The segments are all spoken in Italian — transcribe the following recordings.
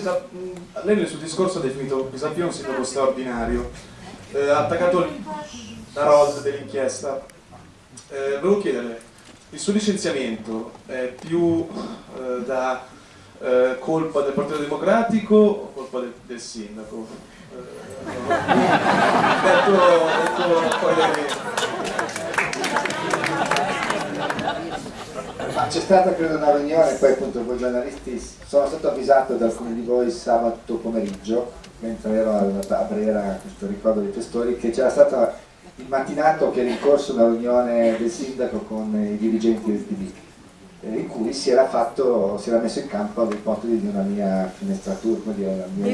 siete, lei nel suo discorso ha definito Pisapia un sindaco straordinario, eh, ha attaccato la ROS dell'inchiesta. Eh, volevo chiederle, il suo licenziamento è più eh, da eh, colpa del Partito Democratico o colpa del, del sindaco? Eh, detto, detto poi c'è stata credo una riunione, poi appunto voi giornalisti, sono stato avvisato da alcuni di voi sabato pomeriggio, mentre ero a Brera, questo ricordo dei testori, che c'era stato il mattinato che era in corso una riunione del sindaco con i dirigenti del PD, eh, in cui si era, fatto, si era messo in campo l'ipotesi di una mia finestratura, come dire, una mia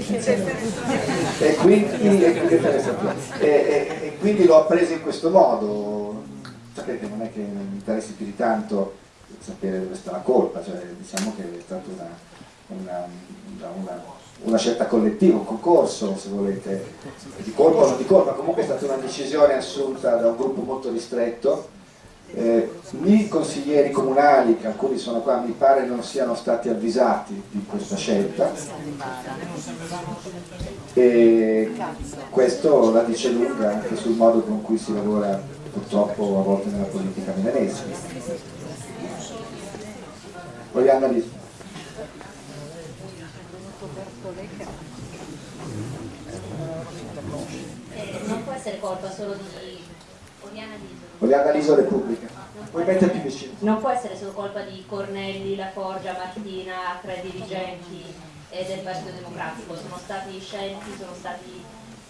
e quindi, e, e, e quindi l'ho preso in questo modo, sapete non è che mi interessi più di tanto sapere dove sta la colpa, cioè, diciamo che è stata una, una, una, una, scelta collettiva, un concorso se volete, di colpa o non di colpa, comunque è stata una decisione assunta da un gruppo molto ristretto. Eh, I consiglieri comunali, che alcuni sono qua, mi pare non siano stati avvisati di questa scelta e questo la dice lunga anche sul modo con cui si lavora purtroppo a volte nella politica milanese. Liso. Eh, non può essere colpa solo di Oriana Liso. Oriana Liso Repubblica. Puoi mettere più vicino. Non può essere solo colpa di Cornelli, La Forgia, Martina, tre dirigenti eh, del Partito Democratico. Sono stati scelti, sono stati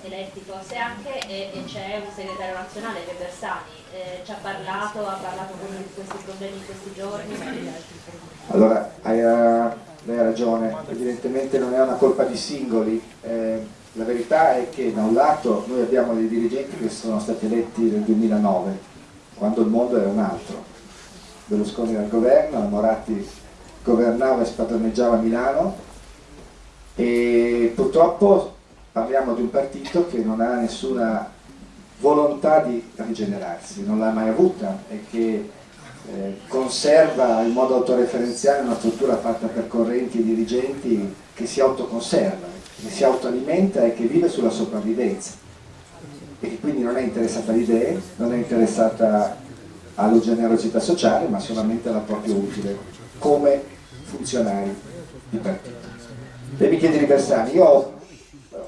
eletti forse anche c'è un segretario nazionale che Bersani. Eh, ci ha parlato, ha parlato con di questi problemi in questi giorni. Allora, hai, lei ha ragione, evidentemente non è una colpa di singoli, eh, la verità è che da un lato noi abbiamo dei dirigenti che sono stati eletti nel 2009, quando il mondo era un altro. Berlusconi era al governo, Moratti governava e spadroneggiava Milano e purtroppo parliamo di un partito che non ha nessuna volontà di rigenerarsi, non l'ha mai avuta e che eh, conserva in modo autoreferenziale una struttura fatta per correnti e dirigenti che si autoconserva, che si autoalimenta e che vive sulla sopravvivenza e che quindi non è interessata alle idee, non è interessata alla generosità sociale ma solamente alla propria utile come funzionari di partito. E mi chiedi di Bersani, io ho,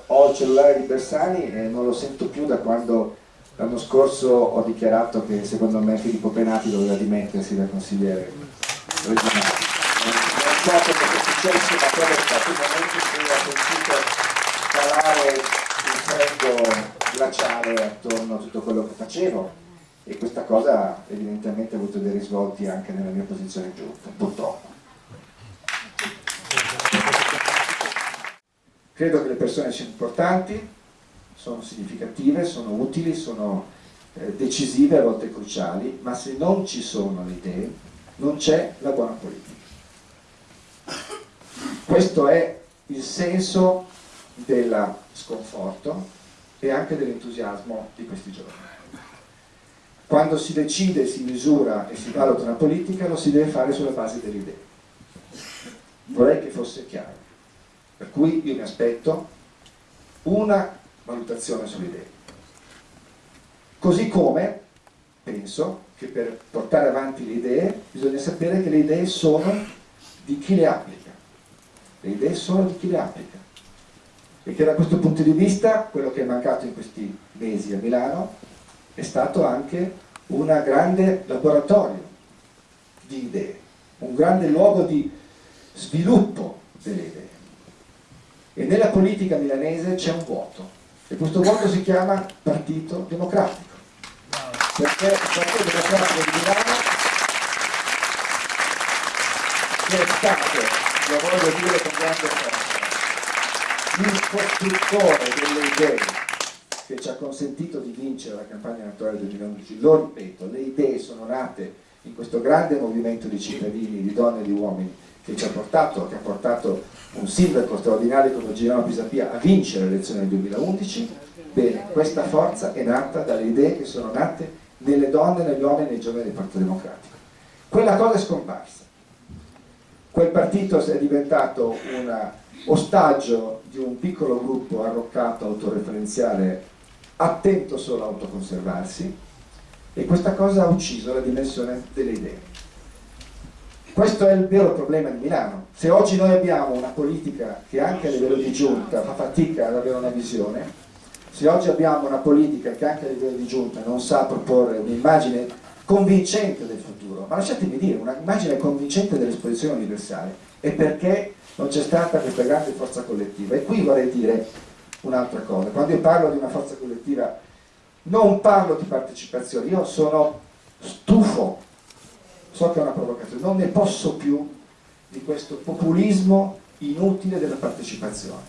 ho il cellulare di Bersani e non lo sento più da quando L'anno scorso ho dichiarato che secondo me Filippo Penati doveva dimettersi da consigliere regionale. Non so cosa è successo, ma quello è stato il momento in cui ho sentito calare il freddo glaciale attorno a tutto quello che facevo e questa cosa evidentemente ha avuto dei risvolti anche nella mia posizione giunta, purtroppo. Credo che le persone siano importanti, sono significative, sono utili, sono eh, decisive, a volte cruciali, ma se non ci sono le idee non c'è la buona politica. Questo è il senso del sconforto e anche dell'entusiasmo di questi giorni. Quando si decide, si misura e si valuta una politica lo si deve fare sulla base delle idee. Vorrei che fosse chiaro. Per cui io mi aspetto una valutazione sulle idee. Così come penso che per portare avanti le idee bisogna sapere che le idee sono di chi le applica. Le idee sono di chi le applica. E che da questo punto di vista quello che è mancato in questi mesi a Milano è stato anche un grande laboratorio di idee, un grande luogo di sviluppo delle idee. E nella politica milanese c'è un vuoto e questo vuoto si chiama Partito Democratico. Perché il Partito Democratico di Milano è stato, lo voglio dire con grande forza, il costruttore delle idee che ci ha consentito di vincere la campagna elettorale del 2011, lo ripeto, le idee sono nate in questo grande movimento di cittadini, di donne e di uomini che ci ha portato, che ha portato un sindaco straordinario come Girano Pisapia a vincere le elezioni del 2011, bene, questa forza è nata dalle idee che sono nate nelle donne, negli uomini e nei giovani del Partito Democratico. Quella cosa è scomparsa. Quel partito è diventato una ostaggio di un piccolo gruppo arroccato, autoreferenziale, attento solo a autoconservarsi e questa cosa ha ucciso la dimensione delle idee. Questo è il vero problema di Milano. Se oggi noi abbiamo una politica che anche a livello di giunta fa fatica ad avere una visione, se oggi abbiamo una politica che anche a livello di giunta non sa proporre un'immagine convincente del futuro, ma lasciatemi dire, un'immagine convincente dell'esposizione universale, è perché non c'è stata questa grande forza collettiva. E qui vorrei dire un'altra cosa, quando io parlo di una forza collettiva non parlo di partecipazione, io sono stufo so che è una provocazione, non ne posso più di questo populismo inutile della partecipazione.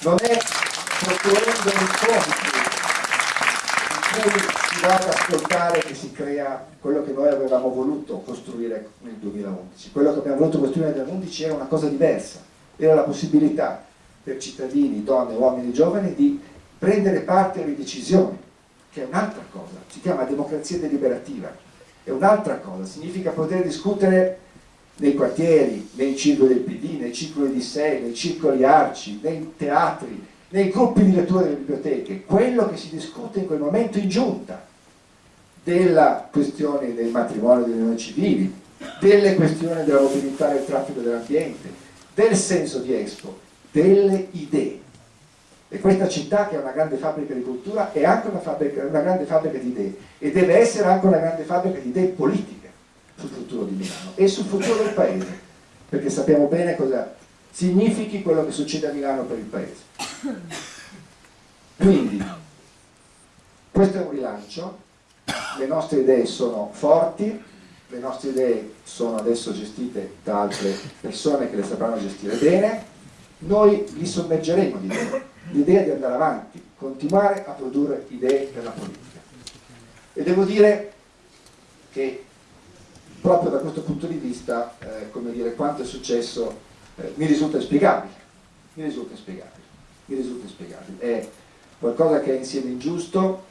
Non è costruendo incontri in cui si va ad ascoltare che si crea quello che noi avevamo voluto costruire nel 2011. Quello che abbiamo voluto costruire nel 2011 era una cosa diversa, era la possibilità per cittadini, donne, uomini, giovani di prendere parte alle decisioni, che è un'altra cosa, si chiama democrazia deliberativa è un'altra cosa, significa poter discutere nei quartieri, nei circoli del PD, nei circoli di sé, nei circoli arci, nei teatri, nei gruppi di lettura delle biblioteche, quello che si discute in quel momento in giunta, della questione del matrimonio delle unioni civili, delle questioni della mobilità del traffico dell'ambiente, del senso di Expo, delle idee. E questa città, che è una grande fabbrica di cultura, è anche una, fabbrica, una grande fabbrica di idee e deve essere anche una grande fabbrica di idee politiche sul futuro di Milano e sul futuro del paese, perché sappiamo bene cosa significhi quello che succede a Milano per il paese. Quindi, questo è un rilancio, le nostre idee sono forti, le nostre idee sono adesso gestite da altre persone che le sapranno gestire bene, noi li sommergeremo di idee l'idea di andare avanti, continuare a produrre idee per la politica. E devo dire che proprio da questo punto di vista, eh, come dire, quanto è successo eh, mi risulta spiegabile, mi risulta spiegabile, mi risulta spiegabile. È qualcosa che è insieme ingiusto,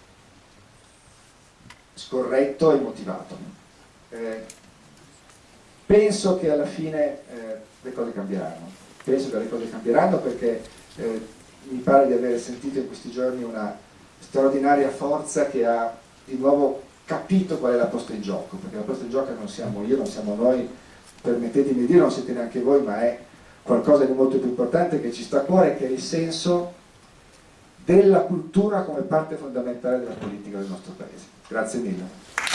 scorretto e motivato. Eh, penso che alla fine eh, le cose cambieranno, penso che le cose cambieranno perché eh, mi pare di aver sentito in questi giorni una straordinaria forza che ha di nuovo capito qual è la posta in gioco, perché la posta in gioco non siamo io, non siamo noi, permettetemi di dire, non siete neanche voi, ma è qualcosa di molto più importante che ci sta a cuore, che è il senso della cultura come parte fondamentale della politica del nostro Paese. Grazie mille.